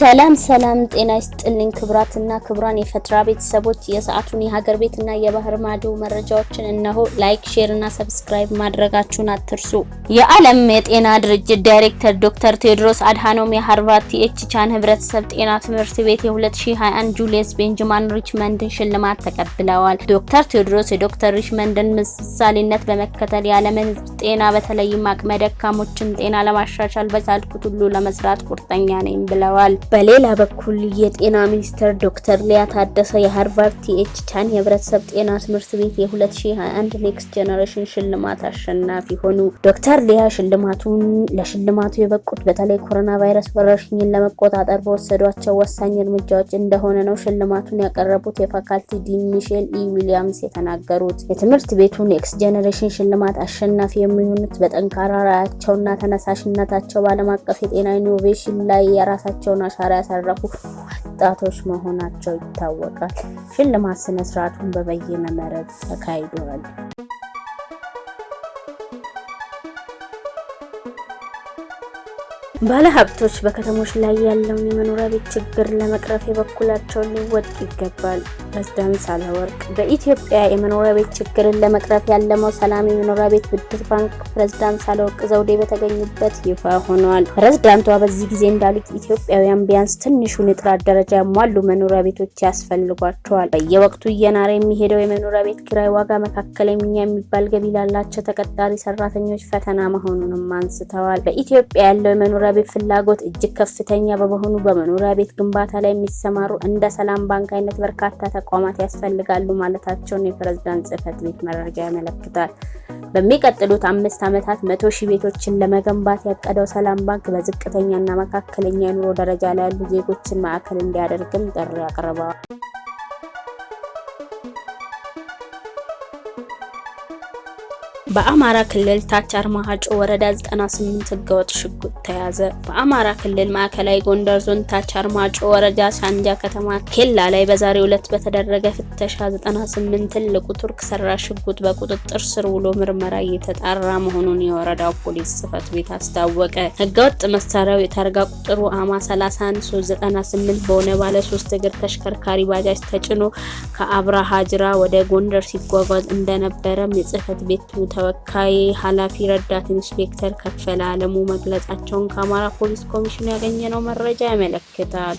ሰላም ሰላም፣ ጤና ይስጥልኝ ክቡራትና ክቡራን የፈትራ ቤተሰቦች የሰዓቱን የሀገር ቤትና የባህር ማዶ መረጃዎችን እነሆ። like፣ share እና subscribe ማድረጋችሁን አትርሱ። የዓለም የጤና ድርጅት ዳይሬክተር ዶክተር ቴዎድሮስ አድሃኖም የሃርቫርድ ቲኤች ቻን ህብረተሰብ ጤና ትምህርት ቤት የ2021 ጁሊየስ ቤንጃሚን ሪችመንድን ሽልማት ተቀብለዋል። ዶክተር ቴዎድሮስ የዶክተር ሪችመንድን ምሳሌነት በመከተል የዓለምን ህዝብ ጤና በተለይም አቅመ ደካሞችን ጤና ለማሻሻል በቻልኩት ሁሉ ለመስራት ቁርጠኛ ነኝ ብለዋል። በሌላ በኩል የጤና ሚኒስትር ዶክተር ሊያ ታደሰ የሃርቫርድ ቲኤች ቻን የህብረተሰብ ጤና ትምህርት ቤት የ2021 Next Generation ሽልማት አሸናፊ ሆኑ። ዶክተር ሊያ ሽልማቱን ለሽልማቱ የበቁት በተለይ ኮሮና ቫይረስ ወረርሽኝን ለመቆጣጠር በወሰዷቸው ወሳኝ እርምጃዎች እንደሆነ ነው ሽልማቱን ያቀረቡት የ faculty dean ሚሼል ኢ ዊሊያምስ የተናገሩት። የትምህርት ቤቱ Next Generation ሽልማት አሸናፊ የሚሆኑት በጠንካራ ራዕያቸውና ተነሳሽነታቸው በዓለም አቀፍ የጤና innovation ላይ የራሳቸውን አሻራ ያሳረፉ ወጣቶች መሆናቸው ይታወቃል። ሽልማት ስነ ስርዓቱን በበይነ መረብ ተካሂዷል። ባለሀብቶች በከተሞች ላይ ያለውን የመኖሪያ ቤት ችግር ለመቅረፍ የበኩላቸውን ሊወጡ ይገባል። ፕሬዝዳንት ሳህለወርቅ በኢትዮጵያ የመኖሪያ ቤት ችግርን ለመቅረፍ ያለመው ሰላም የመኖሪያ ቤት ብድር ባንክ ፕሬዝዳንት ሳህለወርቅ ዘውዴ በተገኙበት ይፋ ሆኗል። ፕሬዝዳንቷ በዚህ ጊዜ እንዳሉት ኢትዮጵያውያን ቢያንስ ትንሹን የጥራት ደረጃ ያሟሉ መኖሪያ ቤቶች ያስፈልጓቸዋል። በየወቅቱ እየናረ የሚሄደው የመኖሪያ ቤት ኪራይ ዋጋ መካከለኛ የሚባል ገቢ ላላቸው ተቀጣሪ ሰራተኞች ፈተና መሆኑንም አንስተዋል። በኢትዮጵያ ያለው የመኖሪያ ቤት ፍላጎት እጅግ ከፍተኛ በመሆኑ በመኖሪያ ቤት ግንባታ ላይ የሚሰማሩ እንደ ሰላም ባንክ አይነት በርካታ ተቋማት ያስፈልጋሉ ማለታቸውን የፕሬዝዳንት ጽህፈት ቤት መረጃ ያመለክታል። በሚቀጥሉት አምስት ዓመታት መቶ ሺህ ቤቶችን ለመገንባት ያቀደው ሰላም ባንክ በዝቅተኛና መካከለኛ የኑሮ ደረጃ ላይ ያሉ ዜጎችን ማዕከል እንዲያደርግም ጥሪ አቅርበዋል። በአማራ ክልል ታች አርማጭሆ ወረዳ 98 ህገወጥ ሽጉጥ ተያዘ። በአማራ ክልል ማዕከላዊ ጎንደር ዞን ታች አርማጭሆ ወረዳ ሳንጃ ከተማ ኬላ ላይ በዛሬው ዕለት በተደረገ ፍተሻ 98 ትልቁ ቱርክ ሰራሽ ሽጉጥ በቁጥጥር ስር ውሎ ምርመራ እየተጣራ መሆኑን የወረዳው ፖሊስ ጽህፈት ቤት አስታወቀ። ህገወጥ መሳሪያው የታርጋ ቁጥሩ አማ 31398 በሆነ ባለ ሶስት እግር ተሽከርካሪ ባጃጅ ተጭኖ ከአብርሃ ጅራ ወደ ጎንደር ሲጓጓዝ እንደነበረም የጽህፈት ቤቱ ተወካይ ኃላፊ ረዳት ኢንስፔክተር ከፈለ አለሙ መግለጻቸውን ከአማራ ፖሊስ ኮሚሽን ያገኘነው መረጃ ያመለክታል።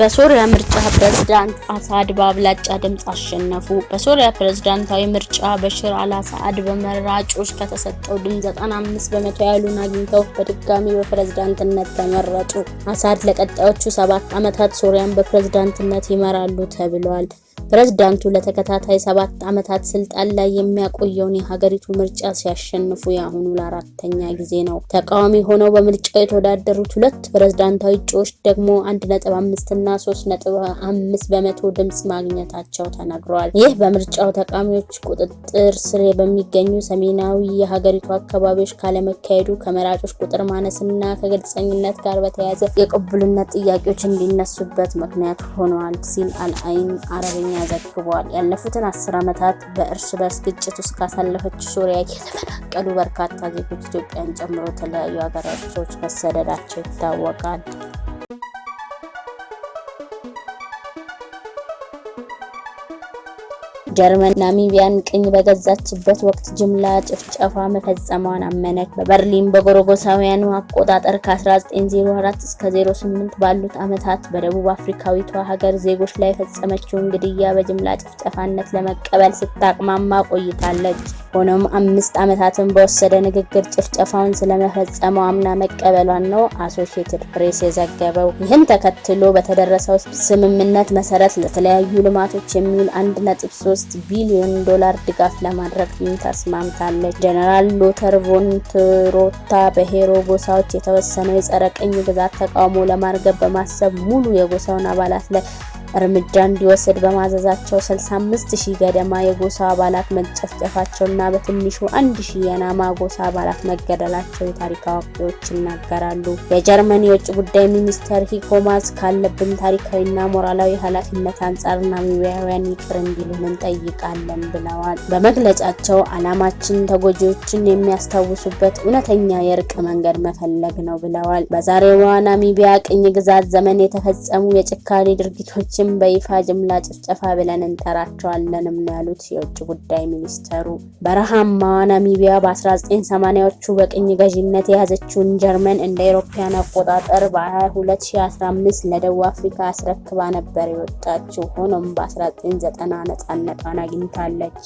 በሶሪያ ምርጫ ፕሬዝዳንት አሳድ በአብላጫ ድምፅ አሸነፉ። በሶሪያ ፕሬዝዳንታዊ ምርጫ በሽር አልአሳድ በመራጮች ከተሰጠው ድምፅ 95 በመቶ ያህሉን አግኝተው በድጋሚ በፕሬዝዳንትነት ተመረጡ። አሳድ ለቀጣዮቹ ሰባት ዓመታት ሶሪያን በፕሬዝዳንትነት ይመራሉ ተብሏል። ፕሬዝዳንቱ ለተከታታይ ሰባት ዓመታት ስልጣን ላይ የሚያቆየውን የሀገሪቱ ምርጫ ሲያሸንፉ የአሁኑ ለአራተኛ ጊዜ ነው። ተቃዋሚ ሆነው በምርጫው የተወዳደሩት ሁለት ፕሬዝዳንታዊ እጩዎች ደግሞ 1.5 እና 3.5 በመቶ ድምፅ ማግኘታቸው ተነግሯል። ይህ በምርጫው ተቃዋሚዎች ቁጥጥር ስር በሚገኙ ሰሜናዊ የሀገሪቱ አካባቢዎች ካለመካሄዱ ከመራጮች ቁጥር ማነስና ከግልጸኝነት ጋር በተያያዘ የቅቡልነት ጥያቄዎች እንዲነሱበት ምክንያት ሆነዋል ሲል አልአይን አረብኛ ዘግቧል። ያለፉትን አስር ዓመታት በእርስ በርስ ግጭት ውስጥ ካሳለፈች ሶሪያ የተፈናቀሉ በርካታ ዜጎች ኢትዮጵያን ጨምሮ የተለያዩ ሀገራቶች መሰደዳቸው ይታወቃል። ጀርመን ናሚቢያን ቅኝ በገዛችበት ወቅት ጅምላ ጭፍጨፋ መፈጸሟን አመነች። በበርሊን በጎረጎሳውያኑ አቆጣጠር ከ1904 እስከ 08 ባሉት ዓመታት በደቡብ አፍሪካዊቷ ሀገር ዜጎች ላይ የፈጸመችውን ግድያ በጅምላ ጭፍጨፋነት ለመቀበል ስታቅማማ ቆይታለች። ሆኖም አምስት ዓመታትን በወሰደ ንግግር ጭፍጨፋውን ስለመፈጸመው አምና መቀበሏን ነው አሶሺየትድ ፕሬስ የዘገበው። ይህን ተከትሎ በተደረሰው ስምምነት መሰረት ለተለያዩ ልማቶች የሚውል 1.3 ቢሊዮን ዶላር ድጋፍ ለማድረግ ተስማምታለች። ጀነራል ሎተር ቮን ትሮታ በሄሬሮ ጎሳዎች የተወሰነው የጸረ ቅኝ ግዛት ተቃውሞ ለማርገብ በማሰብ ሙሉ የጎሳውን አባላት ላይ እርምጃ እንዲወስድ በማዘዛቸው 65 ሺህ ገደማ የጎሳ አባላት መጨፍጨፋቸውና በትንሹ አንድ ሺህ የናማ ጎሳ አባላት መገደላቸው የታሪክ አዋቂዎች ይናገራሉ። የጀርመን የውጭ ጉዳይ ሚኒስተር ሄይኮ ማስ ካለብን ታሪካዊና ሞራላዊ ኃላፊነት አንጻር ናሚቢያውያን ይቅር እንዲሉን እንጠይቃለን ብለዋል። በመግለጫቸው ዓላማችን ተጎጂዎችን የሚያስታውሱበት እውነተኛ የእርቅ መንገድ መፈለግ ነው ብለዋል። በዛሬዋ ናሚቢያ ቅኝ ግዛት ዘመን የተፈጸሙ የጭካኔ ድርጊቶችን በይፋ ጅምላ ጭፍጨፋ ብለን እንጠራቸዋለንም ነው ያሉት የውጭ ጉዳይ ሚኒስተሩ። በረሃማዋ ናሚቢያ በ1980ዎቹ በቅኝ ገዢነት የያዘችውን ጀርመን እንደ አውሮፓውያን አቆጣጠር በ2015 ለደቡብ አፍሪካ አስረክባ ነበር የወጣችው። ሆኖም በ1990 ነጻነቷን አግኝታለች።